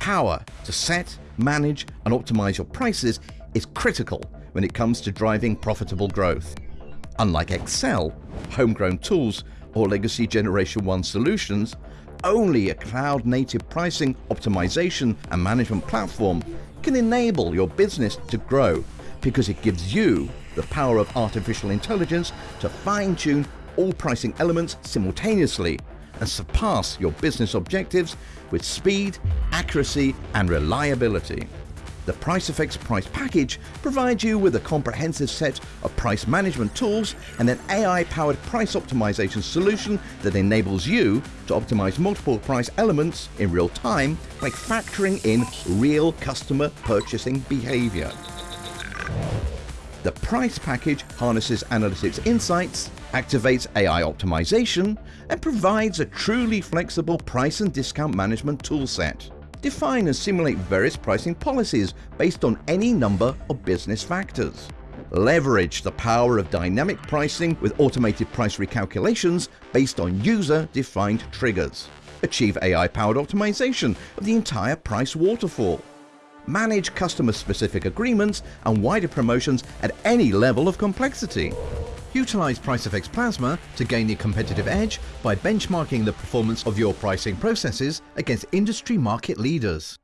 Power to set, manage and optimize your prices is critical when it comes to driving profitable growth. Unlike Excel, homegrown tools or legacy Generation 1 solutions, only a cloud-native pricing, optimization and management platform can enable your business to grow because it gives you the power of artificial intelligence to fine-tune all pricing elements simultaneously and surpass your business objectives with speed, accuracy and reliability. The PriceFX Price Package provides you with a comprehensive set of price management tools and an AI-powered price optimization solution that enables you to optimize multiple price elements in real time by factoring in real customer purchasing behavior. The price package harnesses analytics insights, activates AI optimization, and provides a truly flexible price and discount management toolset. Define and simulate various pricing policies based on any number of business factors. Leverage the power of dynamic pricing with automated price recalculations based on user-defined triggers. Achieve AI-powered optimization of the entire price waterfall. Manage customer-specific agreements and wider promotions at any level of complexity. Utilize PriceFX Plasma to gain a competitive edge by benchmarking the performance of your pricing processes against industry market leaders.